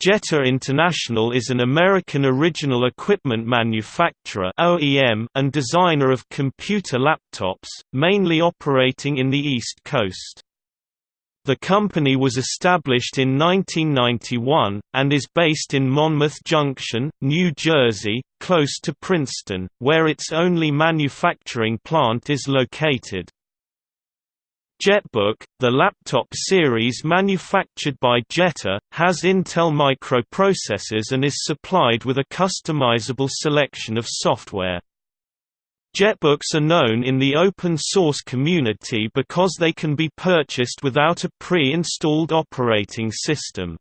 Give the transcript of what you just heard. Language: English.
Jetta International is an American original equipment manufacturer (OEM) and designer of computer laptops, mainly operating in the East Coast. The company was established in 1991, and is based in Monmouth Junction, New Jersey, close to Princeton, where its only manufacturing plant is located. JetBook, the laptop series manufactured by Jetta, has Intel microprocessors and is supplied with a customizable selection of software. JetBooks are known in the open source community because they can be purchased without a pre-installed operating system.